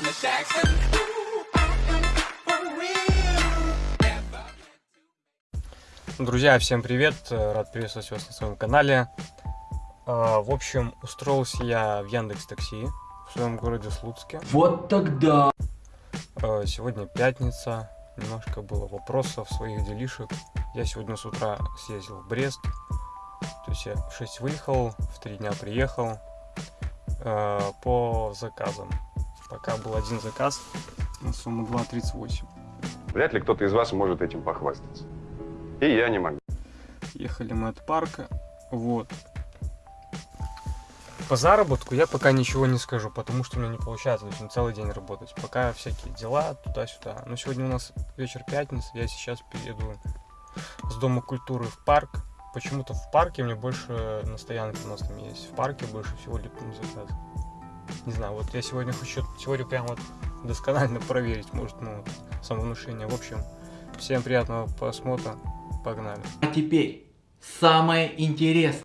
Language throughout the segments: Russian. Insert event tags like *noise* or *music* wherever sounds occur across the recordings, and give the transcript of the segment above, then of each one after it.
Jackson. Друзья, всем привет! Рад приветствовать вас на своем канале. А, В общем, устроился я в Яндекс Такси в своем городе Слуцке. Вот тогда. А, Сегодня пятница, немножко было вопросов, своих делишек. Я сегодня с утра съездил в Брест. То есть я в 6 выехал, в 3 дня приехал а, по заказам. Пока был один заказ на сумму 2.38. Вряд ли кто-то из вас может этим похвастаться. И я не могу. Ехали мы от парка. Вот. По заработку я пока ничего не скажу, потому что у меня не получается, есть на целый день работать. Пока всякие дела туда-сюда. Но сегодня у нас вечер пятницы, я сейчас перееду с Дома культуры в парк. Почему-то в парке мне больше на стоянке у нас там есть. В парке больше всего липнут заказ. Не знаю, вот я сегодня хочу теорию прям вот досконально проверить, может, ну, самовнушение. В общем, всем приятного просмотра. Погнали. А теперь самое интересное.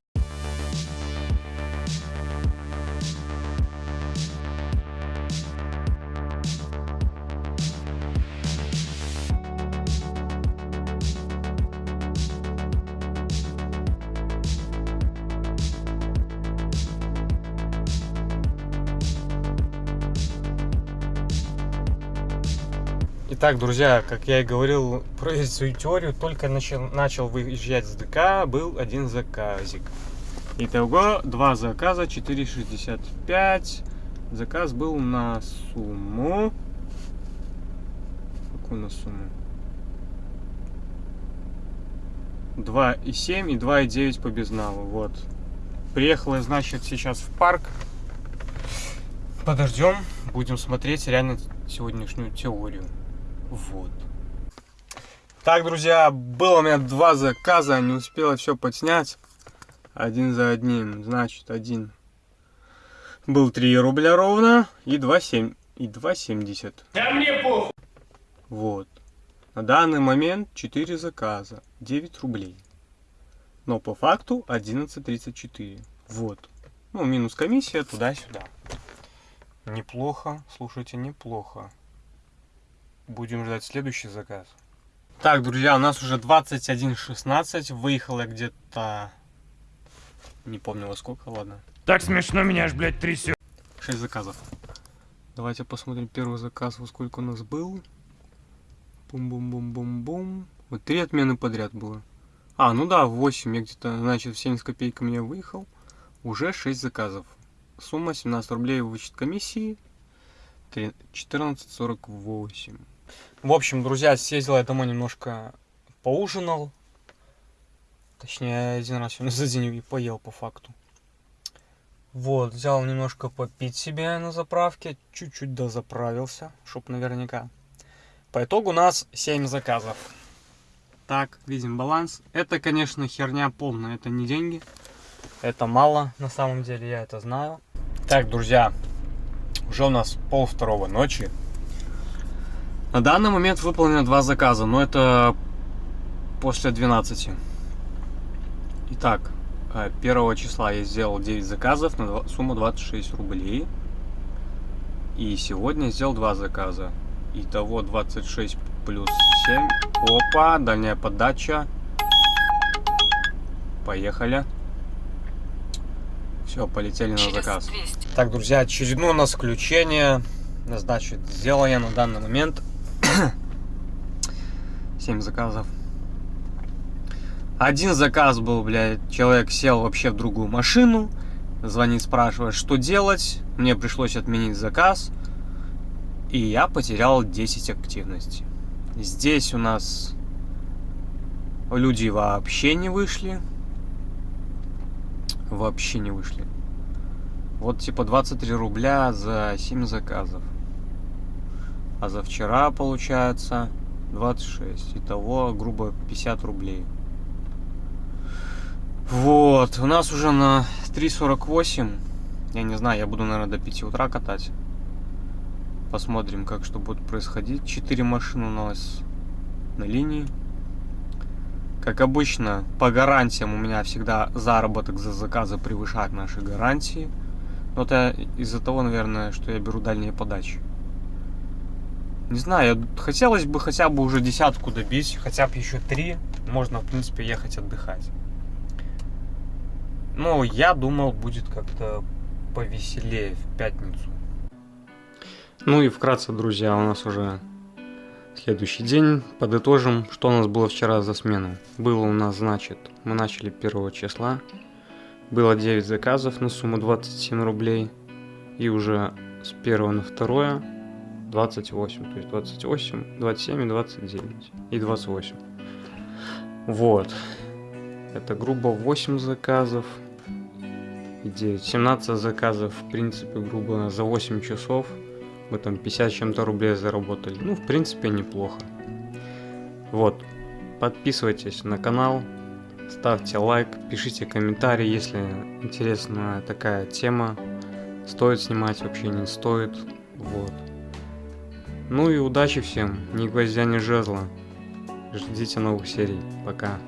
Итак, друзья, как я и говорил, проверить свою теорию, только начал, начал выезжать с ДК, был один заказик. Итого, два заказа, 4,65. Заказ был на сумму... Какую на сумму? 2,7 и 2,9 по безналу, вот. Приехал я, значит, сейчас в парк. Подождем, будем смотреть реально сегодняшнюю теорию. Вот. Так, друзья, было у меня два заказа, не успела все подснять. Один за одним, значит, один был 3 рубля ровно и 2,7 и 2,70. Да мне похуй. Вот. На данный момент 4 заказа, 9 рублей. Но по факту 11.34. Вот. Ну, минус комиссия туда-сюда. Неплохо, слушайте, неплохо. Будем ждать следующий заказ. Так, друзья, у нас уже 21.16. Выехал я где-то... Не помню во сколько, ладно. Так смешно меня аж, блядь, трясет. 6 заказов. Давайте посмотрим первый заказ, во сколько у нас был. Бум-бум-бум-бум-бум. Вот три отмены подряд было. А, ну да, 8. Я где-то, значит, в 70 копейками я выехал. Уже 6 заказов. Сумма 17 рублей вычет комиссии. 14.48. В общем, друзья, съездил я домой немножко поужинал. Точнее, один раз сегодня *laughs* за день и поел по факту. Вот, взял немножко попить себе на заправке, чуть-чуть дозаправился, чтоб наверняка. По итогу у нас 7 заказов. Так, видим баланс. Это, конечно, херня полная, это не деньги. Это мало, на самом деле, я это знаю. Так, друзья, уже у нас пол второго ночи. На данный момент выполнено два заказа, но это после 12. Итак, 1 числа я сделал 9 заказов на сумму 26 рублей. И сегодня сделал два заказа. Итого 26 плюс 7. Опа, дальняя подача. Поехали. Все, полетели на заказ. Так, друзья, очередное у нас включение. Значит, сделал я на данный момент *coughs* 7 заказов. Один заказ был, блядь, человек сел вообще в другую машину, звонит, спрашивает, что делать. Мне пришлось отменить заказ, и я потерял 10 активностей. Здесь у нас люди вообще не вышли. Вообще не вышли. Вот типа 23 рубля за 7 заказов. А за вчера получается 26. Итого, грубо, 50 рублей. Вот, у нас уже на 3.48. Я не знаю, я буду, наверное, до 5 утра катать. Посмотрим, как что будет происходить. 4 машины у нас на линии. Как обычно, по гарантиям у меня всегда заработок за заказы превышает наши гарантии. Но это из-за того, наверное, что я беру дальние подачи. Не знаю, хотелось бы хотя бы уже десятку добить, хотя бы еще три. Можно, в принципе, ехать отдыхать. Но я думал, будет как-то повеселее в пятницу. Ну и вкратце, друзья, у нас уже следующий день. Подытожим, что у нас было вчера за смену. Было у нас, значит, мы начали 1 числа. Было 9 заказов на сумму 27 рублей. И уже с 1 на 2 28. То есть 28, 27 и 29. И 28. Вот. Это грубо 8 заказов. И 9. 17 заказов, в принципе, грубо за 8 часов. Мы там 50 с чем-то рублей заработали. Ну, в принципе, неплохо. Вот. Подписывайтесь на канал. Ставьте лайк, пишите комментарии, если интересна такая тема. Стоит снимать, вообще не стоит. Вот. Ну и удачи всем. Ни гвоздя, ни жезла. Ждите новых серий. Пока.